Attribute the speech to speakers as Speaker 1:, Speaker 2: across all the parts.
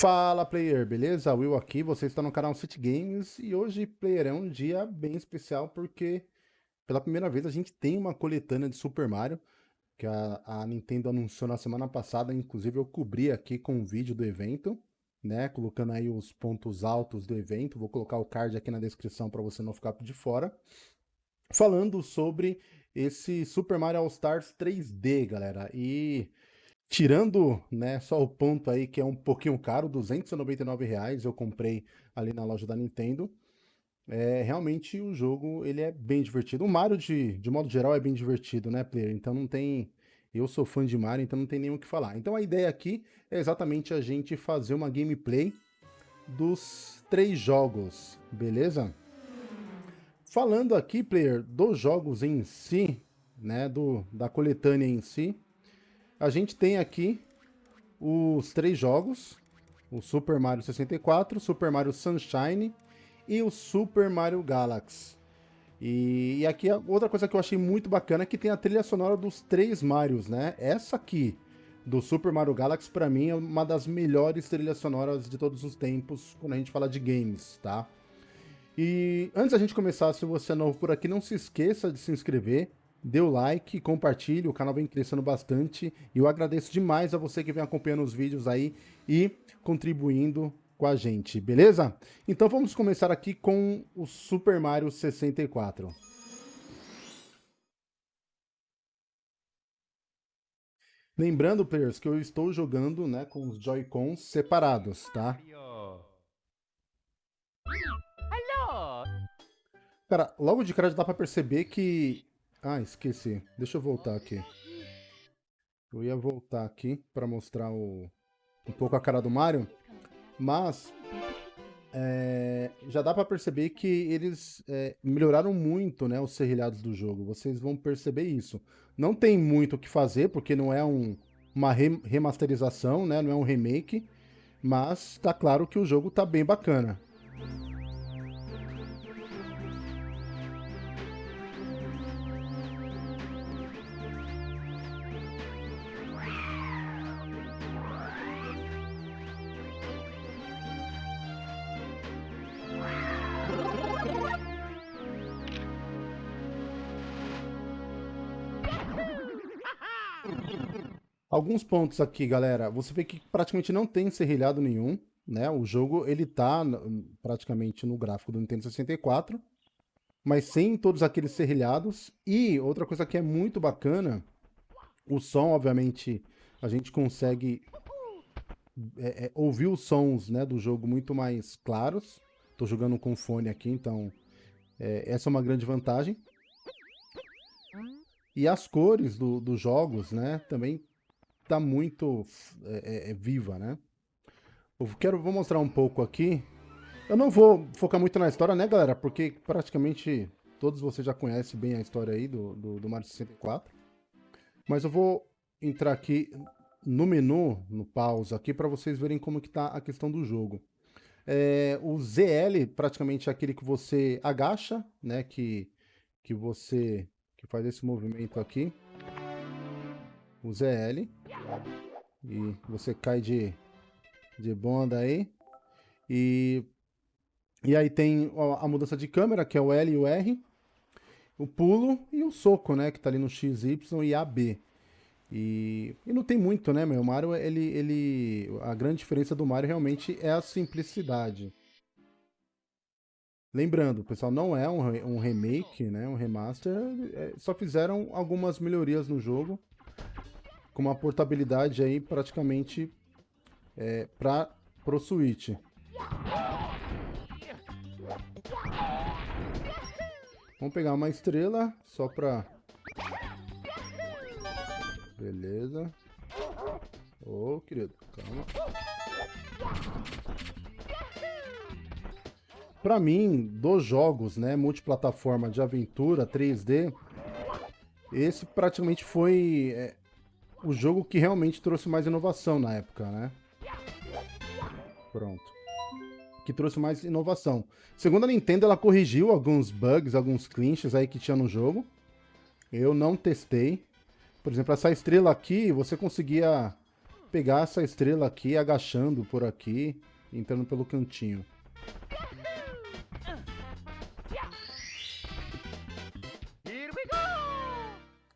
Speaker 1: Fala player, beleza? Will aqui, você está no canal City Games e hoje, player, é um dia bem especial porque pela primeira vez a gente tem uma coletânea de Super Mario que a, a Nintendo anunciou na semana passada, inclusive eu cobri aqui com um vídeo do evento, né, colocando aí os pontos altos do evento, vou colocar o card aqui na descrição para você não ficar de fora, falando sobre esse Super Mario All Stars 3D, galera, e Tirando, né, só o ponto aí que é um pouquinho caro, 299 reais, eu comprei ali na loja da Nintendo. É, realmente o jogo ele é bem divertido. O Mario, de, de modo geral, é bem divertido, né, player? Então não tem... Eu sou fã de Mario, então não tem nem o que falar. Então a ideia aqui é exatamente a gente fazer uma gameplay dos três jogos, beleza? Falando aqui, player, dos jogos em si, né, do, da coletânea em si, a gente tem aqui os três jogos, o Super Mario 64, Super Mario Sunshine e o Super Mario Galaxy. E, aqui outra coisa que eu achei muito bacana é que tem a trilha sonora dos três Marios, né? Essa aqui, do Super Mario Galaxy, para mim é uma das melhores trilhas sonoras de todos os tempos quando a gente fala de games, tá? E antes da gente começar, se você é novo por aqui, não se esqueça de se inscrever, dê o like, compartilhe, o canal vem crescendo bastante e eu agradeço demais a você que vem acompanhando os vídeos aí e contribuindo com a gente, beleza? Então vamos começar aqui com o Super Mario 64. Lembrando, players, que eu estou jogando né, com os Joy-Cons separados, tá? Cara, logo de cara já dá pra perceber que ah, esqueci. Deixa eu voltar aqui. Eu ia voltar aqui para mostrar o, um pouco a cara do Mario, mas é, já dá para perceber que eles é, melhoraram muito né, os serrilhados do jogo. Vocês vão perceber isso. Não tem muito o que fazer, porque não é um, uma remasterização, né, não é um remake, mas tá claro que o jogo tá bem bacana. Alguns pontos aqui, galera. Você vê que praticamente não tem serrilhado nenhum, né? O jogo, ele tá praticamente no gráfico do Nintendo 64, mas sem todos aqueles serrilhados. E outra coisa que é muito bacana, o som, obviamente, a gente consegue é, é, ouvir os sons né, do jogo muito mais claros. Tô jogando com fone aqui, então é, essa é uma grande vantagem. E as cores do, dos jogos, né, também tá muito é, é, é, viva, né? Eu quero, vou mostrar um pouco aqui. Eu não vou focar muito na história, né, galera? Porque praticamente todos vocês já conhecem bem a história aí do, do, do Mario 64. Mas eu vou entrar aqui no menu, no pausa aqui, para vocês verem como que tá a questão do jogo. É, o ZL, praticamente é aquele que você agacha, né, que, que você que faz esse movimento aqui o ZL. E você cai de, de bonda aí. E, e aí tem a mudança de câmera, que é o L e o R. O pulo e o soco, né? Que tá ali no X, Y e AB. E, e não tem muito, né, meu? O Mario, ele, ele... A grande diferença do Mario realmente é a simplicidade. Lembrando, pessoal, não é um, um remake, né? Um remaster. É, só fizeram algumas melhorias no jogo com uma portabilidade aí praticamente é, para pro Switch. Vamos pegar uma estrela só para Beleza. Ô, oh, querido, calma. Para mim, dos jogos, né, multiplataforma de aventura 3D, esse praticamente foi é, o jogo que realmente trouxe mais inovação na época, né? Pronto. Que trouxe mais inovação. Segundo a Nintendo, ela corrigiu alguns bugs, alguns clinches aí que tinha no jogo. Eu não testei. Por exemplo, essa estrela aqui, você conseguia pegar essa estrela aqui, agachando por aqui, entrando pelo cantinho.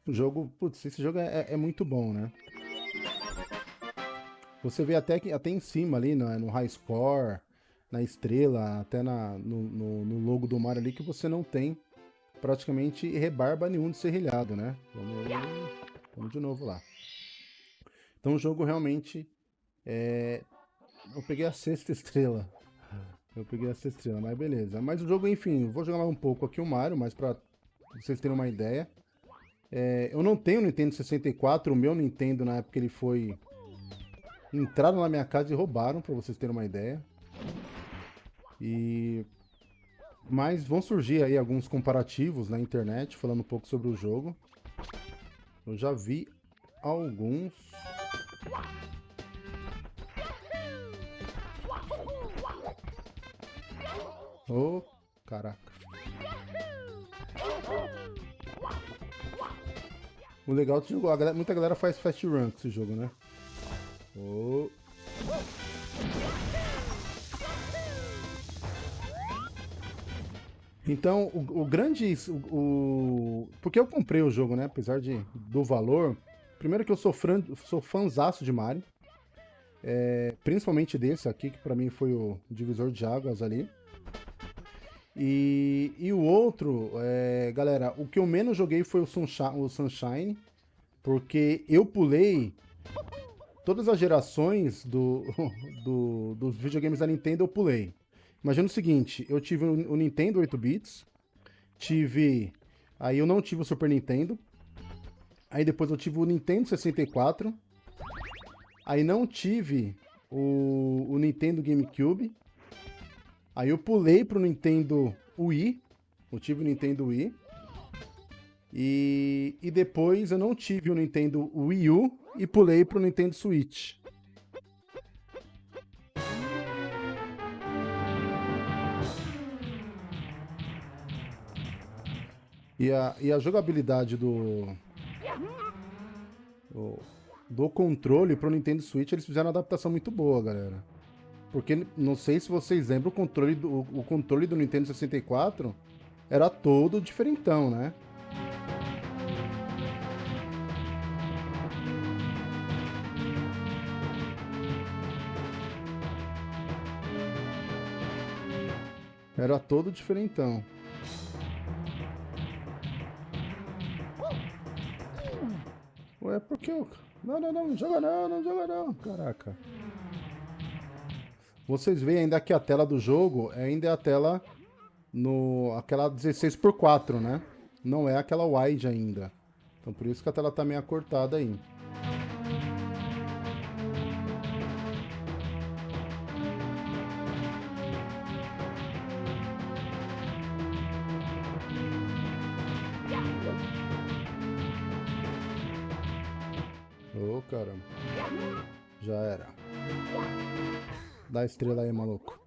Speaker 1: O jogo, putz, esse jogo é, é, muito bom, né? Você vê até, que, até em cima ali, no, no high score, na estrela, até na, no, no, no, logo do Mario ali, que você não tem praticamente rebarba nenhum de serrilhado, né? Vamos, vamos de novo lá. Então o jogo realmente é... Eu peguei a sexta estrela. Eu peguei a sexta estrela, mas beleza. Mas o jogo, enfim, vou jogar um pouco aqui o Mario, mas pra vocês terem uma ideia. É, eu não tenho Nintendo 64, o meu Nintendo na época ele foi... Entraram na minha casa e roubaram, pra vocês terem uma ideia. E... Mas vão surgir aí alguns comparativos na internet, falando um pouco sobre o jogo. Eu já vi alguns. Oh, caraca. O legal do jogo, galera, muita galera faz fast run com esse jogo, né? Oh. Então, o, o grande... O, o, porque eu comprei o jogo, né? Apesar de, do valor. Primeiro que eu sou, fran, sou fãzaço de Mario. É, principalmente desse aqui, que pra mim foi o divisor de águas ali. E, e o outro, é, galera, o que eu menos joguei foi o Sunshine, o Sunshine, porque eu pulei todas as gerações do, do, dos videogames da Nintendo, eu pulei. Imagina o seguinte, eu tive o Nintendo 8 bits, tive... Aí eu não tive o Super Nintendo, aí depois eu tive o Nintendo 64, aí não tive o, o Nintendo GameCube, Aí eu pulei pro Nintendo Wii. Eu tive o Nintendo Wii. E, e depois eu não tive o Nintendo Wii U e pulei pro Nintendo Switch. E a, e a jogabilidade do, do, do controle pro Nintendo Switch, eles fizeram uma adaptação muito boa, galera. Porque não sei se vocês lembram, o controle do, o controle do Nintendo 64 era todo diferentão, né? Era todo diferentão. Ué, por que eu... Não, não, não, não joga não, não joga não, caraca. Vocês veem ainda que a tela do jogo ainda é a tela no aquela 16 por 4, né? Não é aquela wide ainda. Então por isso que a tela tá meio acortada aí. Ô, oh, caramba. Já era. Dá a estrela aí, maluco.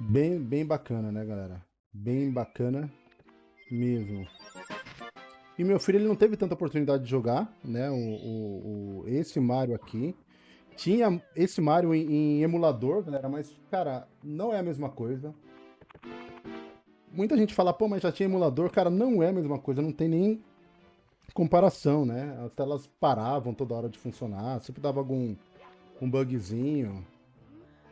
Speaker 1: Bem, bem bacana, né, galera? Bem bacana mesmo. E meu filho ele não teve tanta oportunidade de jogar, né? O, o, o esse Mario aqui. Tinha esse Mario em, em emulador, galera, mas, cara, não é a mesma coisa muita gente fala, pô, mas já tinha emulador. Cara, não é a mesma coisa, não tem nem comparação, né? As telas paravam toda hora de funcionar, sempre dava algum um bugzinho.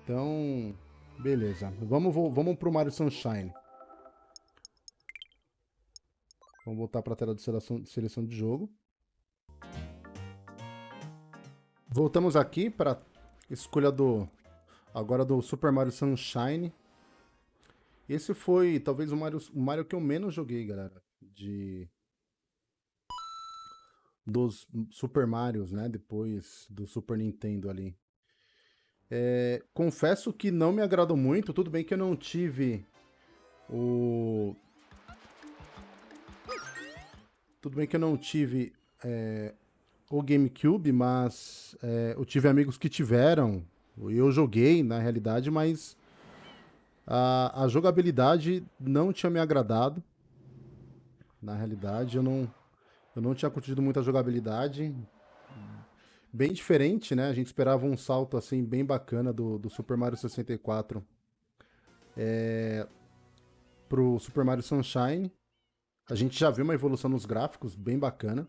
Speaker 1: Então, beleza. Vamos, vamos pro Mario Sunshine. Vamos voltar para a tela de seleção, seleção de jogo. Voltamos aqui para escolha do agora do Super Mario Sunshine. Esse foi talvez o Mario, o Mario que eu menos joguei, galera. De. Dos Super Marios, né? Depois do Super Nintendo ali. É, confesso que não me agradou muito. Tudo bem que eu não tive o. Tudo bem que eu não tive é, o GameCube, mas é, eu tive amigos que tiveram. Eu joguei, na realidade, mas A, a jogabilidade não tinha me agradado. Na realidade, eu não, eu não tinha curtido muito a jogabilidade. Bem diferente, né? A gente esperava um salto assim bem bacana do, do Super Mario 64 é, pro Super Mario Sunshine. A gente já viu uma evolução nos gráficos bem bacana.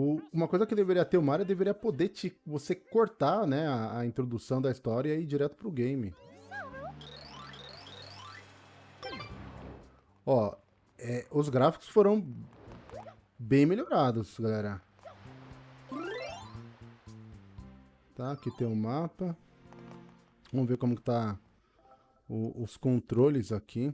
Speaker 1: O, uma coisa que deveria ter o Mario deveria poder te, você cortar né, a, a introdução da história e ir direto pro game. Ó, é, os gráficos foram bem melhorados, galera. Tá, aqui tem o um mapa. Vamos ver como que tá o, os controles aqui.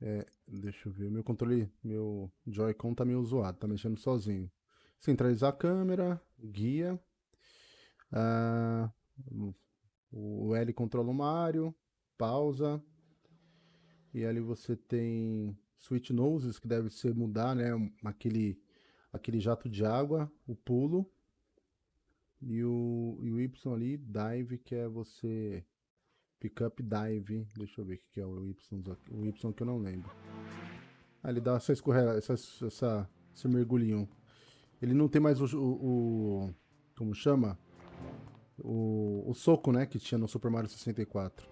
Speaker 1: É, deixa eu ver, meu controle, meu Joy-Con tá meio zoado, tá mexendo sozinho. Centralizar a câmera, guia. Ah, o L controla o Mario, pausa. E ali você tem switch noses, que deve ser mudar, né? Aquele, aquele jato de água, o pulo. E o, e o Y ali, dive, que é você Pickup Dive. Deixa eu ver o que é o Y. O Y que eu não lembro. Ah, ele dá essa escorrega, essa, essa, esse mergulhinho. Ele não tem mais o, o, o como chama? O, o soco, né, que tinha no Super Mario 64.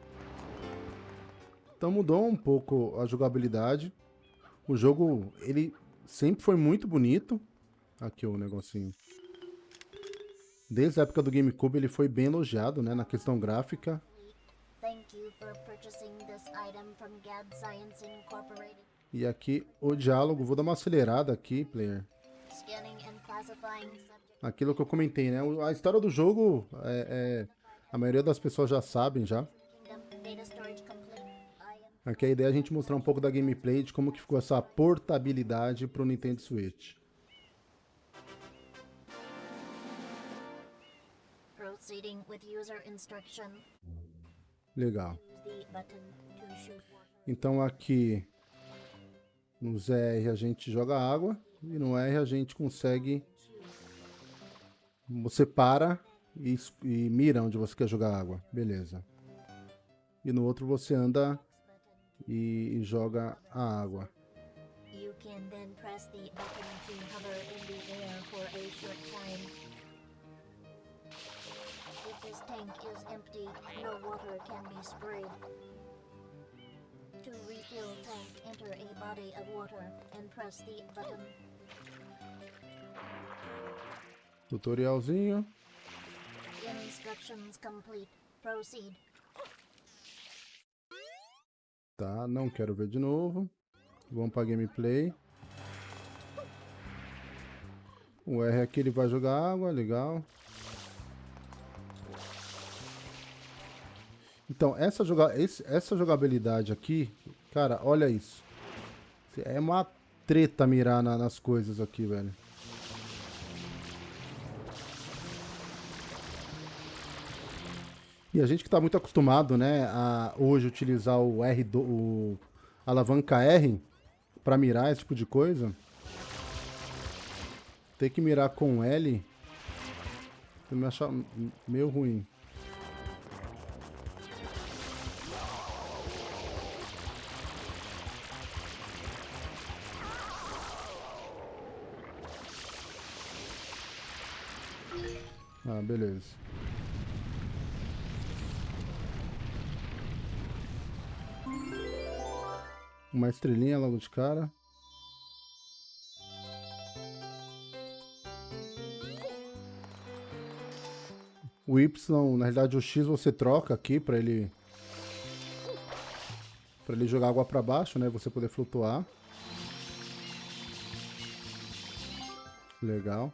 Speaker 1: Então mudou um pouco a jogabilidade. O jogo, ele sempre foi muito bonito. Aqui o negocinho. Desde a época do GameCube ele foi bem elogiado, né, na questão gráfica. E aqui o diálogo, vou dar uma acelerada aqui, player. Aquilo que eu comentei, né? A história do jogo, é, é, a maioria das pessoas já sabem já. Aqui a ideia é a gente mostrar um pouco da gameplay de como que ficou essa portabilidade para o Nintendo Switch. Proceeding with user instruction. Legal. Então aqui nos R a gente joga água e no R a gente consegue você para e, e mira onde você quer jogar água, beleza. E no outro você anda e, e joga a água. You can then press the button to hover in the air for a short time. This tank is empty. No water can be sprayed. To refill tank, enter a body of water and press the button. Tutorialzinho. Instructions complete. Proceed. Tá, não quero ver de novo. Vamos para gameplay. O R aqui ele vai jogar água, legal. Então, essa, joga essa jogabilidade aqui, cara, olha isso. É uma treta mirar na, nas coisas aqui, velho. E a gente que está muito acostumado, né, a hoje utilizar o R, do, o alavanca R para mirar esse tipo de coisa, ter que mirar com L, eu me achar meio ruim. Beleza. Uma estrelinha logo de cara. O Y, na realidade o X você troca aqui para ele para ele jogar água para baixo, né? Você poder flutuar. Legal.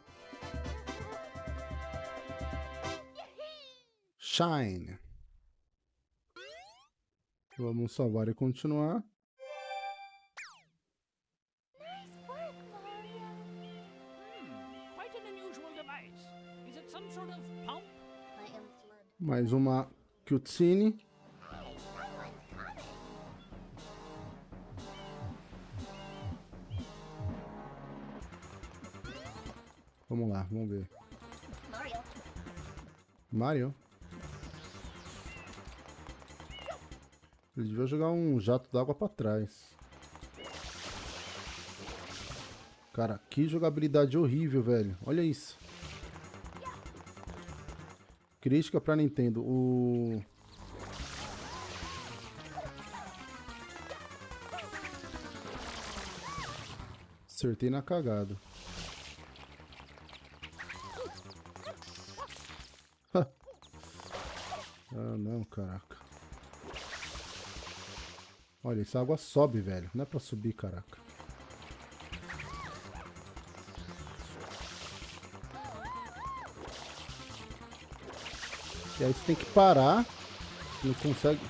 Speaker 2: Of pump?
Speaker 3: I am Flood.
Speaker 1: Mais uma cutscene. Vamos lá, vamos ver.
Speaker 3: Mario.
Speaker 1: Mario. Ele devia jogar um jato d'água pra trás. Cara, que jogabilidade horrível, velho. Olha isso. Crítica pra Nintendo. O... Acertei na cagada. Ah, não, caraca. Olha, essa água sobe, velho. Não é pra subir, caraca. E aí você tem que parar. Não consegue...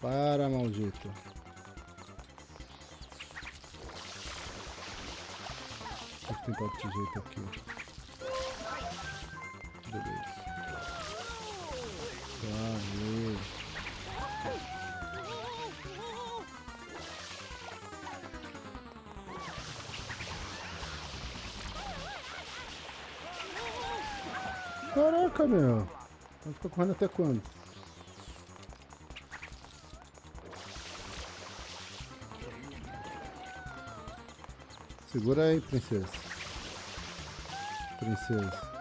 Speaker 1: Para, maldito. Eu tentar outro jeito aqui. Beleza. Caraca, meu. Vai ficar correndo até quando? Segura aí, princesa. Princesa.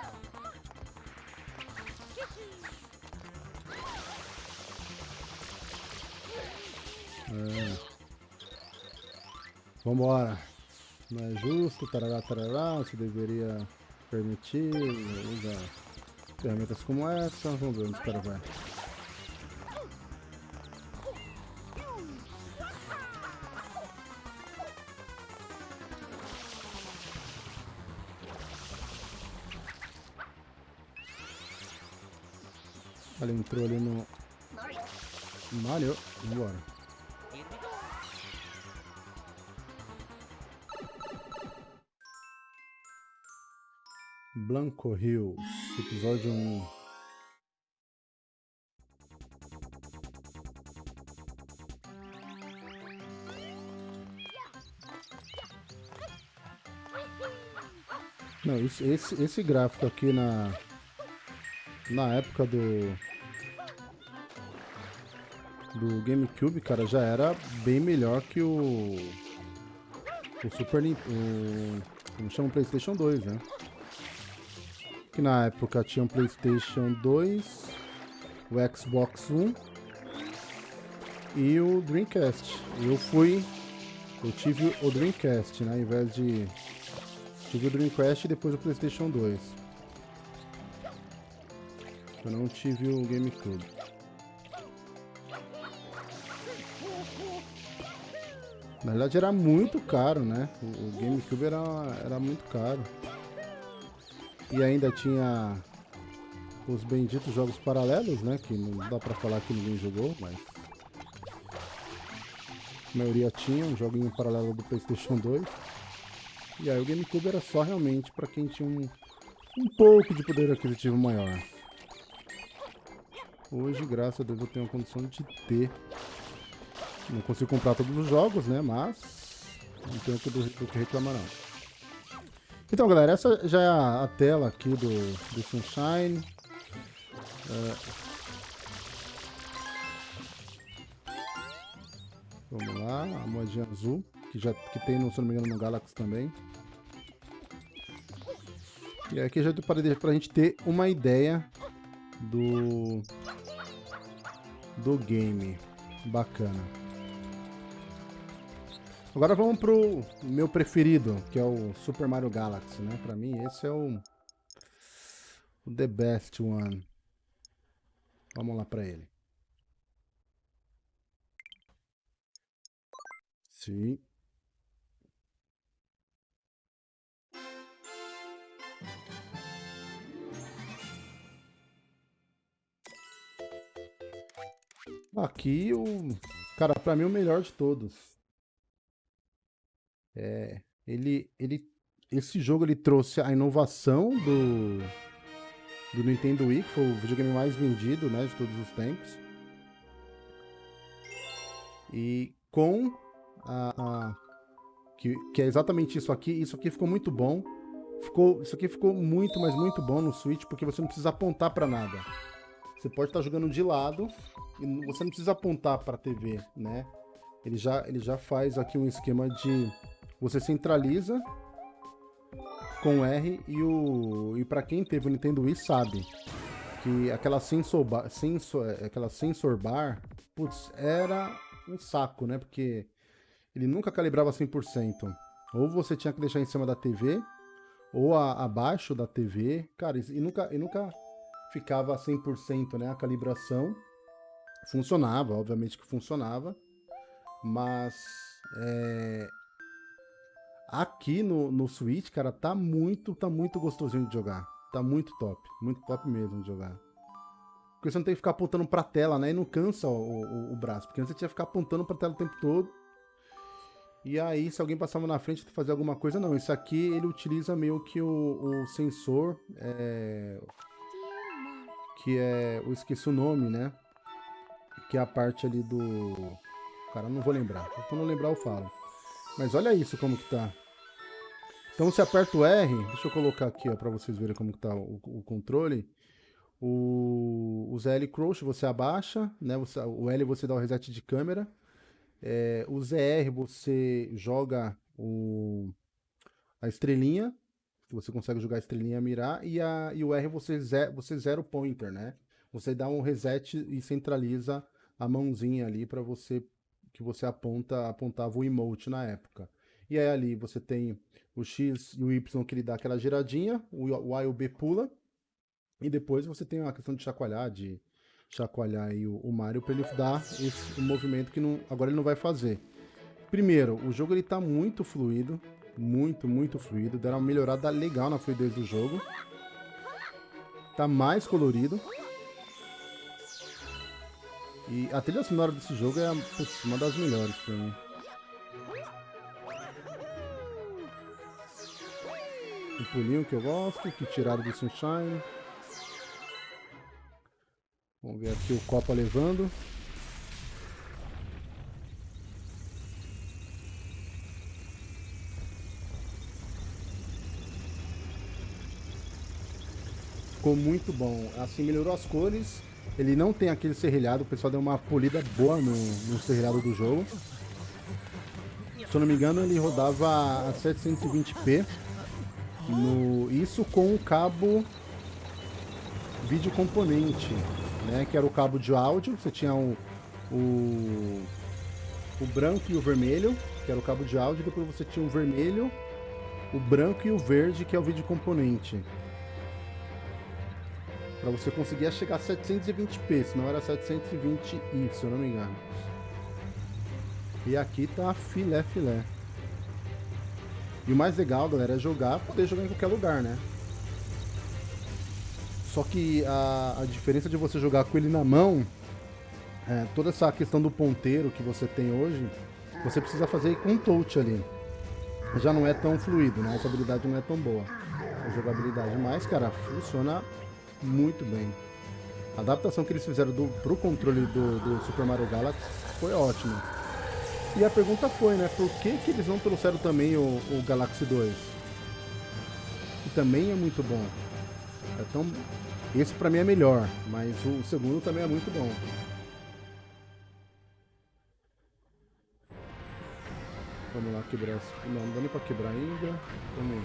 Speaker 1: É. Vambora. Não é justo, tarará, tarará, você deveria permitir usar ferramentas como essa. Vamos ver onde o cara vai. Ele entrou ali no
Speaker 3: Mario.
Speaker 1: Vambora. Blanco Hills, episódio 1. Não, esse, esse, esse gráfico aqui na, na época do, do GameCube, cara, já era bem melhor que o, o Super Nintendo, como chama o PlayStation 2, né? Que na época tinha um PlayStation 2, o Xbox One e o Dreamcast. Eu fui, eu tive o Dreamcast, né, ao invés de tive o Dreamcast e depois o PlayStation 2. Eu não tive o GameCube. Na verdade era muito caro, né? O GameCube era, era muito caro. E ainda tinha os benditos jogos paralelos, né? Que não dá pra falar que ninguém jogou, mas... A maioria tinha um joguinho paralelo do Playstation 2. E aí o GameCube era só realmente pra quem tinha um, um pouco de poder aquisitivo maior. Hoje, graças a Deus, eu tenho a condição de ter. Não consigo comprar todos os jogos, né? Mas não tenho do que reclamar não. Então, galera, essa já é a, tela aqui do, do Sunshine. É. Vamos lá, a moedinha azul, que já que tem, no, se não me engano, no Galaxy também. E aqui já para pra gente ter uma ideia do do game. Bacana. Agora vamos pro meu preferido, que é o Super Mario Galaxy, né? Pra mim esse é o, o the best one. Vamos lá pra ele. Sim. Aqui o. Cara, pra mim o melhor de todos. É. Ele. ele esse jogo ele trouxe a inovação do. Do Nintendo Wii, que foi o videogame mais vendido, né? De todos os tempos. E com a. a que, que é exatamente isso aqui. Isso aqui ficou muito bom. Ficou, isso aqui ficou muito, mas muito bom no Switch, porque você não precisa apontar pra nada. Você pode estar jogando de lado e você não precisa apontar para a TV, né? Ele já, ele já faz aqui um esquema de você centraliza com R e o e para quem teve o Nintendo Wii sabe que aquela sensor bar, sensor, aquela sensor bar, putz, era um saco, né? Porque ele nunca calibrava 100%. Ou você tinha que deixar em cima da TV, ou a, abaixo da TV. Cara, e nunca, e nunca ficava 100%, né? A calibração funcionava, obviamente que funcionava, mas é, aqui no, no Switch, cara, tá muito, tá muito gostosinho de jogar. Tá muito top, muito top mesmo de jogar. Porque você não tem que ficar apontando pra tela, né? E não cansa o, o, o braço. Porque antes você tinha que ficar apontando pra tela o tempo todo. E aí, se alguém passava na frente fazer alguma coisa, não. Isso aqui, ele utiliza meio que o, o sensor, é, que é... Eu esqueci o nome, né? Que é a parte ali do... Cara, não vou lembrar. Quando eu lembrar, eu falo. Mas olha isso como que tá. Então, se aperta o R... Deixa eu colocar aqui, ó, pra vocês verem como que tá o, o controle. O, o ZL Crouch você abaixa, né? Você, o L você dá o reset de câmera. É, o ZR você joga o, a estrelinha, você consegue jogar a estrelinha mirar, e, a, e o R você, ze, você zera o pointer, né? Você dá um reset e centraliza a mãozinha ali para você que você aponta apontava o emote na época. E aí ali você tem o X e o Y que ele dá aquela giradinha, o Y e o B pula, e depois você tem a questão de chacoalhar, de chacoalhar aí o, o Mario para ele dar esse movimento que não, agora ele não vai fazer. Primeiro, o jogo ele tá muito fluido, muito, muito fluido, deram uma melhorada legal na fluidez do jogo. Tá mais colorido. E a trilha sonora desse jogo é uma das melhores pra mim. O pulinho que eu gosto, que tiraram do Sunshine. Vamos ver aqui o Copa levando. Ficou muito bom. Assim, melhorou as cores. Ele não tem aquele serrilhado. O pessoal deu uma polida boa no, no serrilhado do jogo. Se eu não me engano, ele rodava a 720p. No, isso com o cabo vídeo componente né? Que era o cabo de áudio. Você tinha o, o, o branco e o vermelho, que era o cabo de áudio. Depois você tinha o vermelho, o branco e o verde, que é o vídeo componente. Para você conseguir chegar a 720p, senão era 720i, se eu não me engano. E aqui tá filé, filé. E o mais legal, galera, é jogar, poder jogar em qualquer lugar, né? Só que a, a diferença de você jogar com ele na mão, é, toda essa questão do ponteiro que você tem hoje, você precisa fazer com touch ali. Já não é tão fluido, né? Essa habilidade não é tão boa. A jogabilidade, mas, cara, funciona muito bem. A adaptação que eles fizeram do, pro controle do, do Super Mario Galaxy foi ótima. E a pergunta foi, né? Por que, que eles não trouxeram também o, o Galaxy 2? Que também é muito bom. É tão, esse pra mim é melhor, mas o segundo também é muito bom. Vamos lá quebrar esse... Não, não dá nem pra quebrar ainda. Vamos...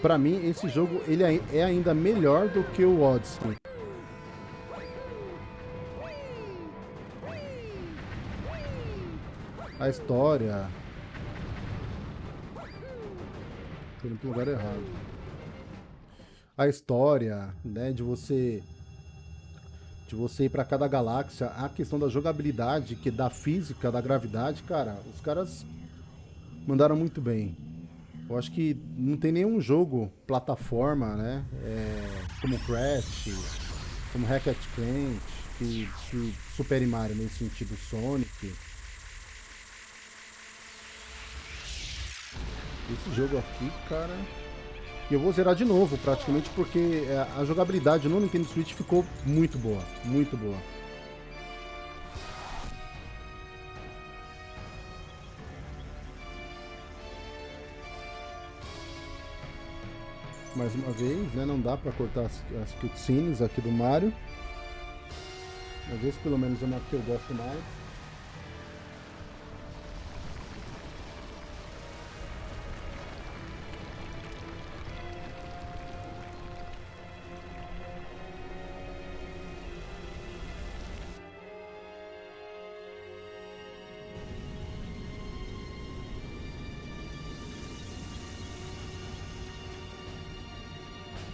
Speaker 1: Pra mim, esse jogo ele é ainda melhor do que o Odyssey. A história... Tô indo pro lugar errado a história, né, de você de você ir para cada galáxia, a questão da jogabilidade, que da física, da gravidade, cara, os caras mandaram muito bem. Eu acho que não tem nenhum jogo plataforma, né, é, como Crash, como Hackett Clank, que, que supere Mario nesse sentido Sonic. Esse jogo aqui, cara. E eu vou zerar de novo, praticamente, porque é, a jogabilidade no Nintendo Switch ficou muito boa. Muito boa. Mais uma vez, né? Não dá pra cortar as, as cutscenes aqui do Mario. Mas esse pelo menos é uma que eu gosto mais.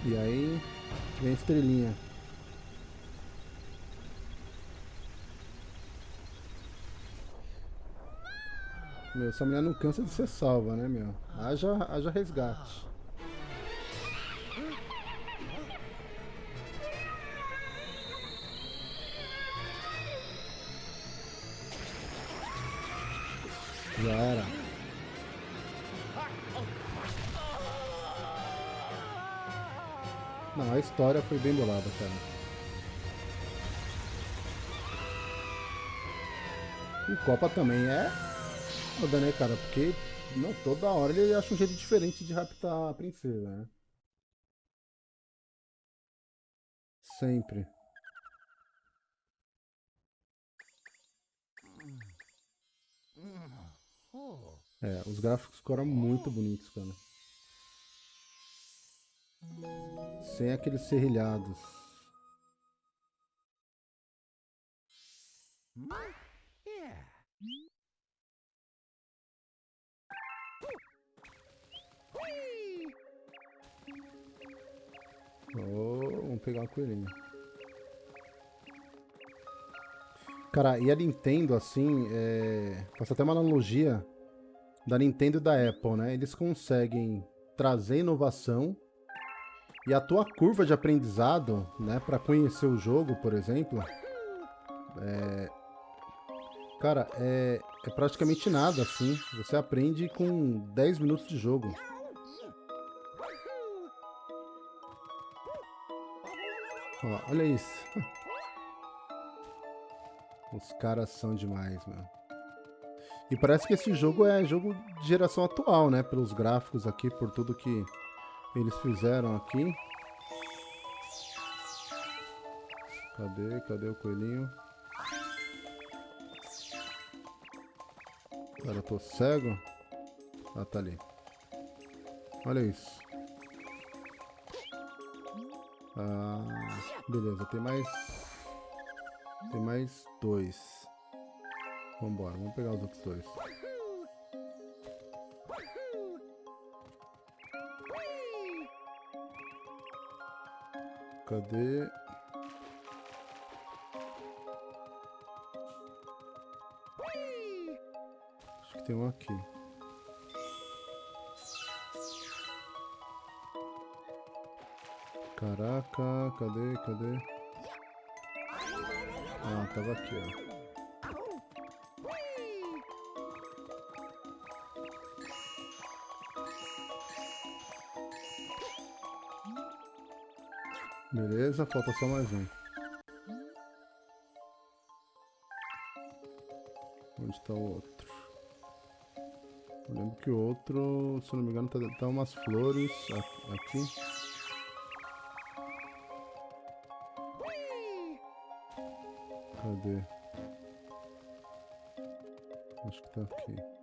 Speaker 1: E aí vem estrelinha. Meu, essa mulher não cansa de ser salva, né, meu? Haja, haja resgate. História foi bem bolada, cara. O Copa também é foda, né, cara? Porque não, toda hora ele acha um jeito diferente de raptar a princesa, né? Sempre. É, os gráficos ficaram muito bonitos, cara. Sem aqueles serrilhados. Oh, vamos pegar o coelhinho. Cara, e a Nintendo, assim, é... faço até uma analogia da Nintendo e da Apple, né? Eles conseguem trazer inovação e a tua curva de aprendizado, né, para conhecer o jogo, por exemplo, é... cara, é... é praticamente nada, assim. Você aprende com 10 minutos de jogo. Ó, olha isso. Os caras são demais, meu. E parece que esse jogo é jogo de geração atual, né? Pelos gráficos aqui, por tudo que eles fizeram aqui. Cadê? Cadê o coelhinho? Cara, eu tô cego? Ah, tá ali. Olha isso. Ah, beleza, tem mais... Tem mais dois. Vambora, vamos pegar os outros dois. Cadê? Acho que tem um aqui. Caraca, cadê, cadê? Ah, tava aqui, ó. Beleza, falta só mais um. Onde está o outro? Eu lembro que o outro, se não me engano, tá, tá umas flores aqui. Cadê? Acho que tá. Aqui.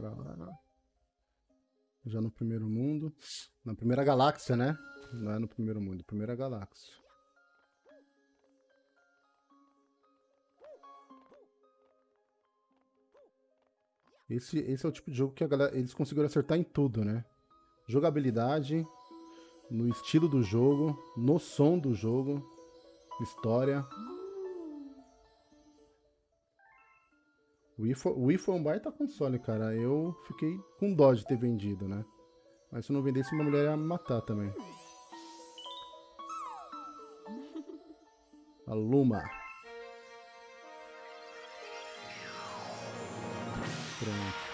Speaker 1: Lá. Já no primeiro mundo. Na primeira galáxia, né? Não é no primeiro mundo, primeira galáxia. Esse, esse é o tipo de jogo que galera, eles conseguiram acertar em tudo, né? Jogabilidade, no estilo do jogo, no som do jogo, história. O Wii foi, o Wii foi um baita console, cara. Eu fiquei com dó de ter vendido, né? Mas se eu não vendesse, uma mulher ia me matar também. A Luma. Pronto.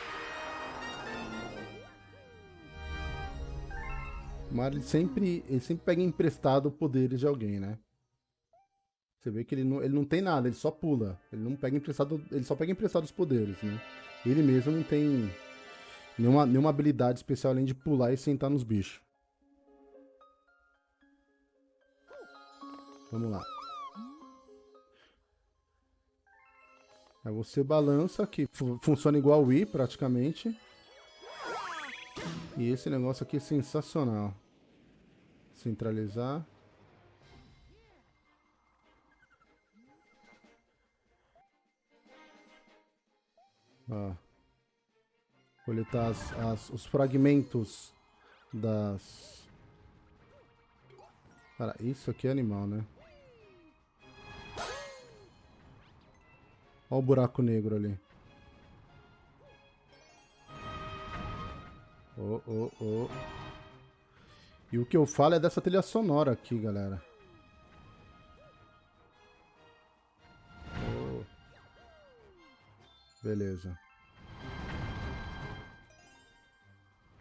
Speaker 1: Mario sempre, ele sempre pega emprestado poderes de alguém, né? Você vê que ele não, ele não tem nada, ele só pula. Ele não pega emprestado, ele só pega emprestado os poderes, né? Ele mesmo não tem nenhuma, nenhuma habilidade especial além de pular e sentar nos bichos. Vamos lá. Aí você balança, que fu funciona igual o Wii praticamente. E esse negócio aqui é sensacional. Centralizar. Ó. Coletar as, as, os fragmentos das... Cara, isso aqui é animal, né? Olha o buraco negro ali. Oh, oh, oh. E o que eu falo é dessa trilha sonora aqui, galera. Oh. Beleza.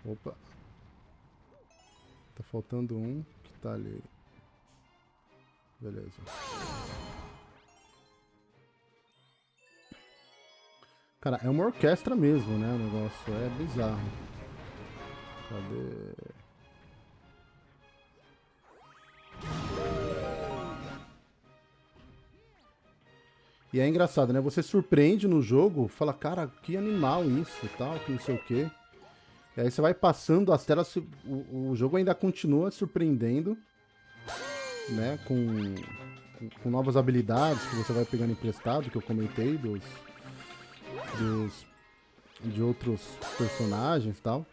Speaker 1: Opa. Tá faltando um que tá ali. Beleza. Cara, é uma orquestra mesmo, né? O negócio é bizarro. Cadê? E é engraçado, né? Você surpreende no jogo, fala, cara, que animal isso tal, que não sei o quê. E aí você vai passando as telas, o, o jogo ainda continua surpreendendo, né? Com, com novas habilidades que você vai pegando emprestado, que eu comentei, dos, dos de outros personagens e tal.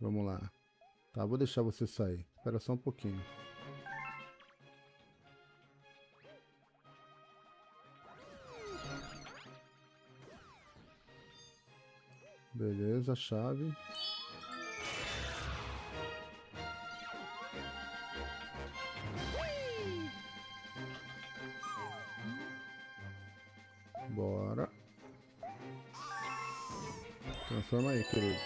Speaker 1: Vamos lá. Tá, vou deixar você sair. Espera só um pouquinho. Beleza, chave. Bora. Transforma aí, querido.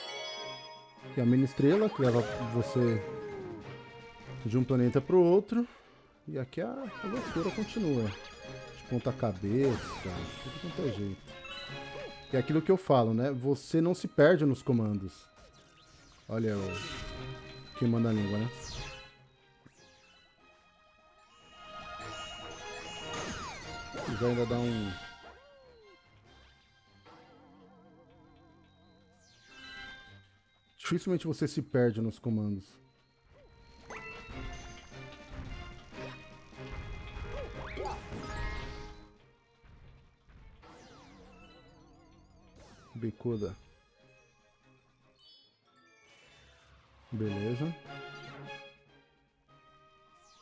Speaker 1: E a mini estrela, que leva você de um planeta para o outro. E aqui a, loucura continua. De ponta cabeça, tudo quanto é jeito. E é aquilo que eu falo, né? Você não se perde nos comandos. Olha o... Quem manda a língua, né? Já ainda dá um Dificilmente você se perde nos comandos. Bicuda. Beleza.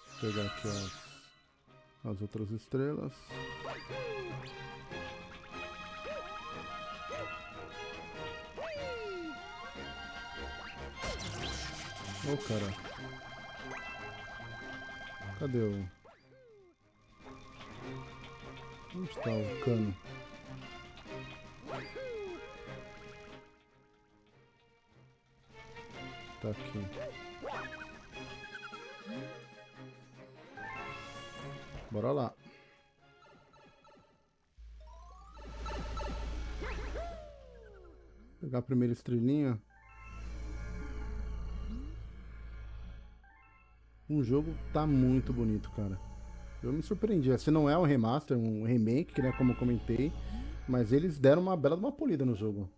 Speaker 1: Vou pegar aqui as, as outras estrelas. Ô, oh, cara. Cadê o... Onde está o cano? Tá aqui. Bora lá. Pegar a primeira estrelinha. O jogo tá muito bonito, cara. Eu me surpreendi. Se não é um remaster, um remake, né, como eu comentei, Mas eles deram uma bela uma polida no jogo.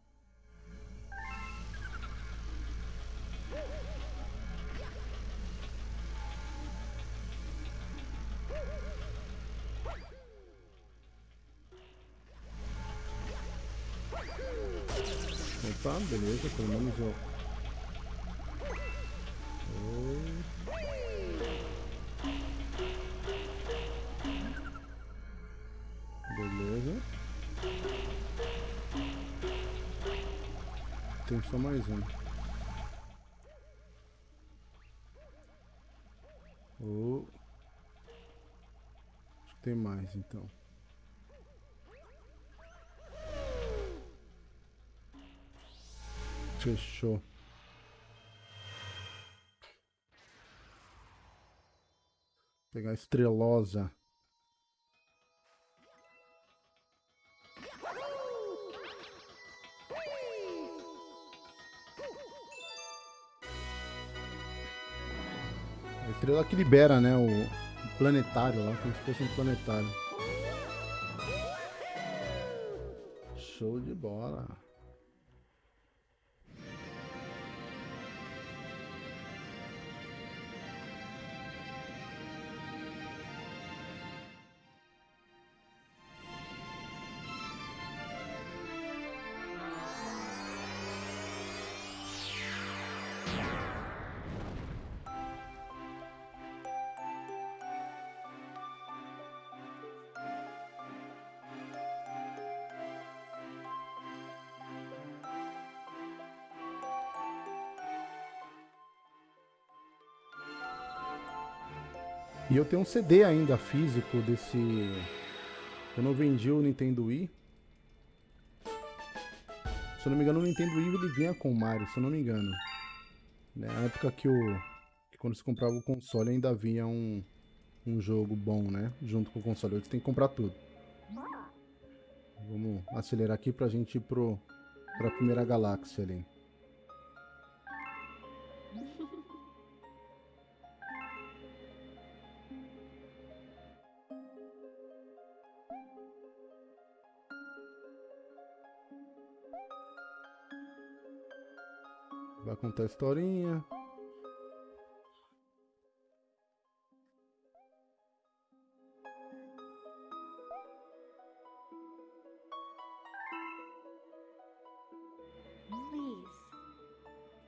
Speaker 1: Beleza, pelo menos eu. Beleza. Tem só mais um. Oh. Acho que tem mais então. Fechou. Pegar a estrelosa. A estrela que libera, né? O, planetário lá, como se fosse um planetário. Show de bola. E eu tenho um CD ainda físico desse. Eu não vendi o Nintendo Wii. Se eu não me engano, o Nintendo Wii ele vinha com o Mario, se eu não me engano. Na época que o. Que quando se comprava o console ainda vinha um, um jogo bom, né? Junto com o console. Hoje tem que comprar tudo. Vamos acelerar aqui pra gente ir pro, pra primeira galáxia ali. Contar a historinha.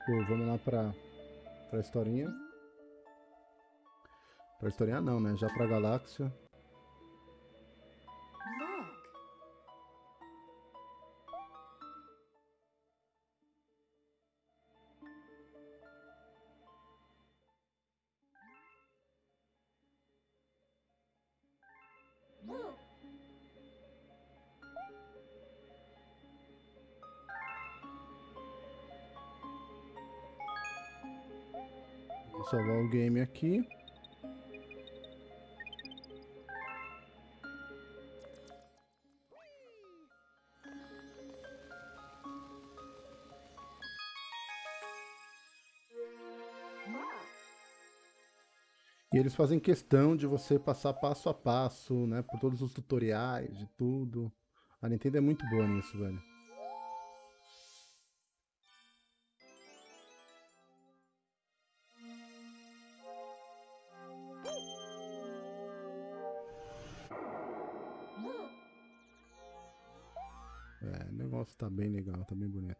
Speaker 1: Pô, vamos lá pra, pra historinha. Pra historinha não, né? Já pra galáxia. Game aqui. E eles fazem questão de você passar passo a passo, né? Por todos os tutoriais, de tudo. A Nintendo é muito boa nisso, velho. Bem legal, tá bem bonito.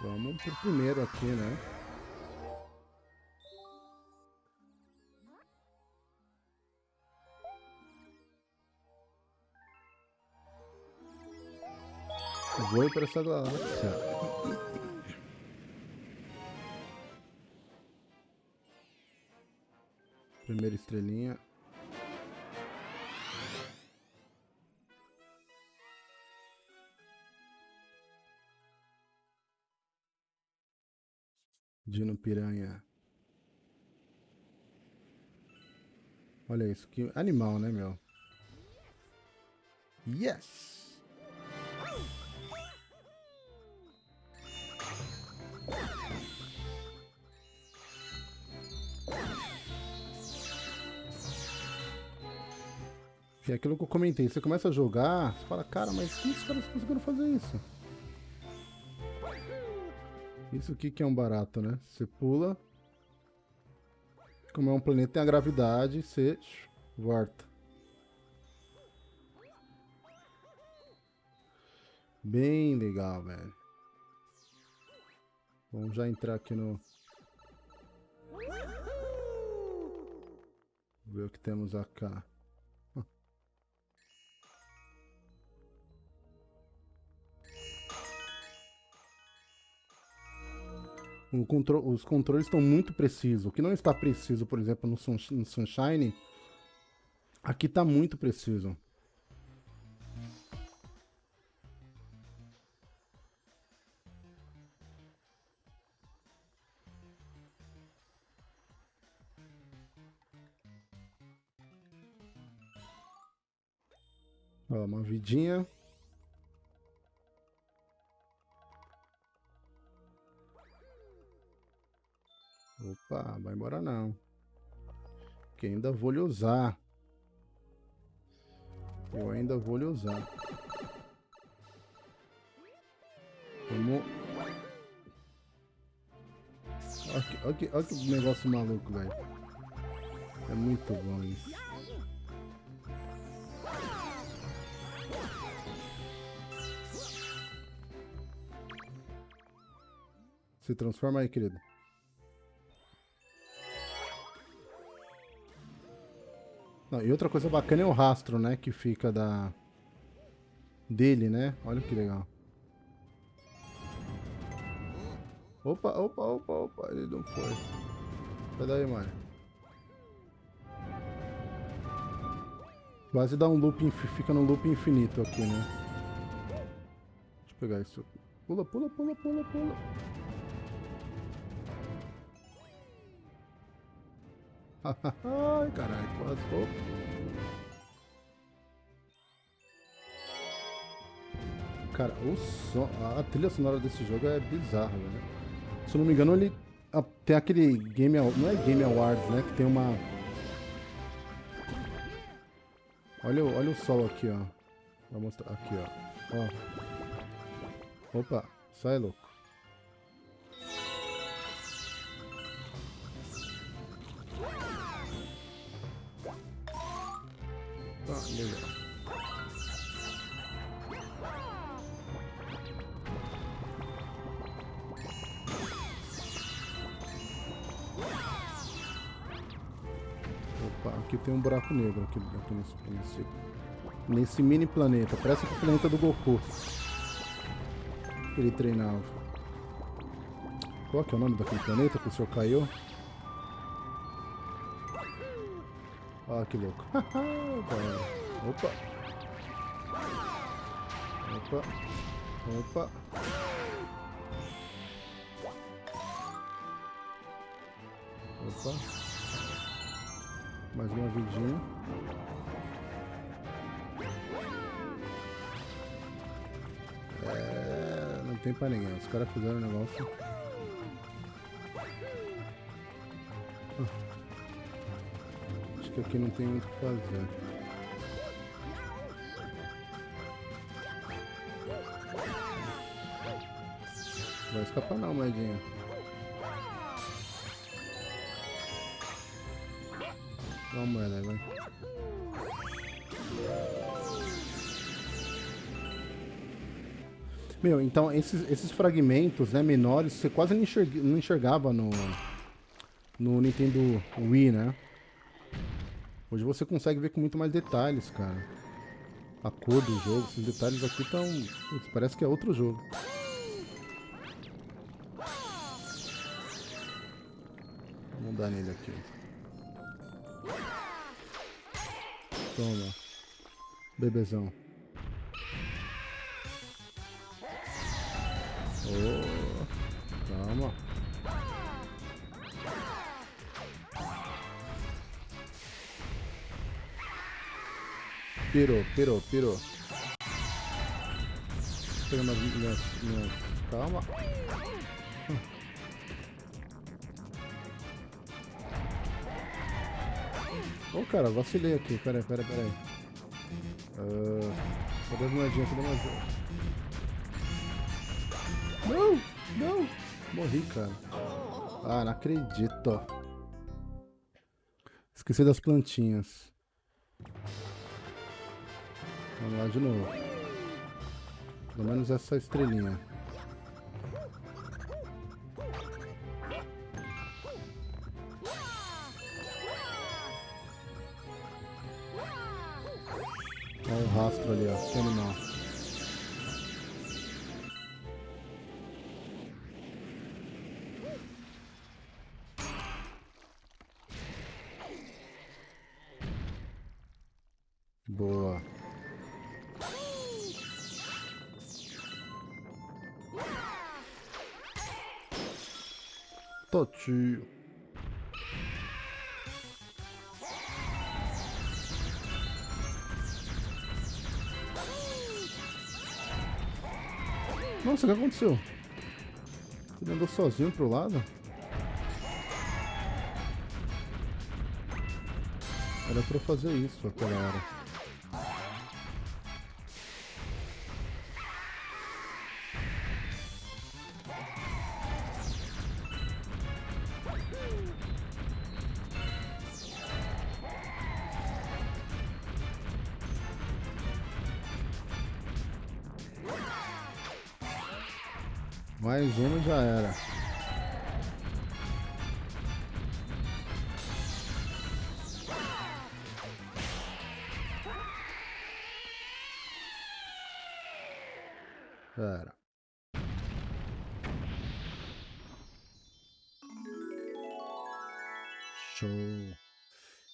Speaker 1: Vamos pro primeiro aqui, né? Vou para essa galáxia. Primeira estrelinha. Dino Piranha. Olha isso, que animal, né, meu? Yes! É aquilo que eu comentei. Você começa a jogar, você fala, cara, mas como os caras conseguiram fazer isso? Isso aqui que é um barato, né? Você pula. Como é um planeta, tem a gravidade, você volta. Bem legal, velho. Vamos já entrar aqui no... Ver o que temos aqui. Contro os controles estão muito precisos. O que não está preciso, por exemplo, no, sun no Sunshine, aqui está muito preciso. Ó, uma vidinha. Opa, vai embora não. Que ainda vou lhe usar. Eu ainda vou lhe usar. Vamos... Olha que, olha que, olha que negócio maluco, velho. É muito bom isso. Se transforma aí, querido. Não, e outra coisa bacana é o rastro, né? Que fica da... Dele, né? Olha que legal. Opa, opa, opa, opa. Ele não foi. Sai daí, Mario. Quase dá um loop, fica no loop infinito aqui, né? Deixa eu pegar isso. Pula, pula, pula, pula, pula. Ai, caralho, quase. Cara, o som, a trilha sonora desse jogo é bizarra, velho. Se eu não me engano, ele tem aquele Game Não é Game Awards, né? Que tem uma... Olha, olha o sol aqui, ó. Vou mostrar aqui, ó. ó. Opa, sai louco. Buraco negro aqui, aqui nesse, nesse, nesse mini planeta. Parece o planeta do Goku. Que ele treinava. Qual que é o nome daquele planeta que o senhor caiu? Ah, que louco. Opa. Opa. Opa. Opa. Mais uma vidinha. É, não tem pra ninguém. Os caras fizeram um negócio. Acho que aqui não tem muito o que fazer. Vai escapar não, moedinha. Uma moeda, vai. Meu, então esses, esses fragmentos né, menores você quase não, enxerga, não enxergava no, no Nintendo Wii, né? Hoje você consegue ver com muito mais detalhes, cara. A cor do jogo, esses detalhes aqui estão... Parece que é outro jogo. Toma. Bebezão. Oh, calma. Pirou, pirou, pirou. Pegando minhas, minhas... Calma. Ô, oh, cara, vacilei aqui. Pera aí, pera pera aí. Uh, cadê as moedinhas? Cadê mais? Não! Não! Morri, cara. Ah, não acredito. Esqueci das plantinhas. Vamos lá de novo. Pelo menos essa estrelinha. Olha o rastro ali, ó. Que Nossa, o que aconteceu? Ele andou sozinho pro lado? Era pra eu fazer isso aquela hora. Era. Show.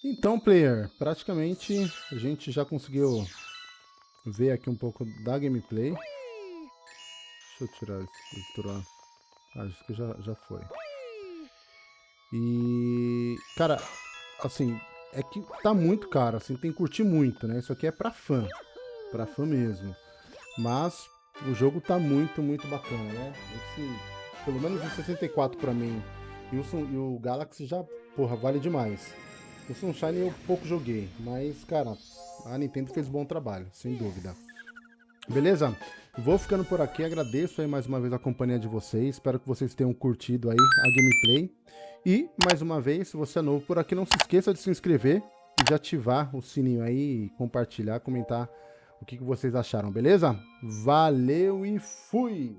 Speaker 1: Então, player, praticamente a gente já conseguiu ver aqui um pouco da gameplay. Deixa eu tirar esse. Ah, acho que já, já foi. E... Cara, assim, é que tá muito caro, assim, tem que curtir muito, né? Isso aqui é pra fã. Pra fã mesmo. Mas o jogo tá muito, muito bacana, né? Esse, pelo menos o 64 pra mim e o, e o Galaxy já, porra, vale demais. O Sunshine eu pouco joguei, mas, cara, a Nintendo fez bom trabalho, sem dúvida. Beleza? Vou ficando por aqui, agradeço aí mais uma vez a companhia de vocês, espero que vocês tenham curtido aí a gameplay. E, mais uma vez, se você é novo por aqui, não se esqueça de se inscrever e de ativar o sininho aí, compartilhar, comentar o que, vocês acharam, beleza? Valeu e fui!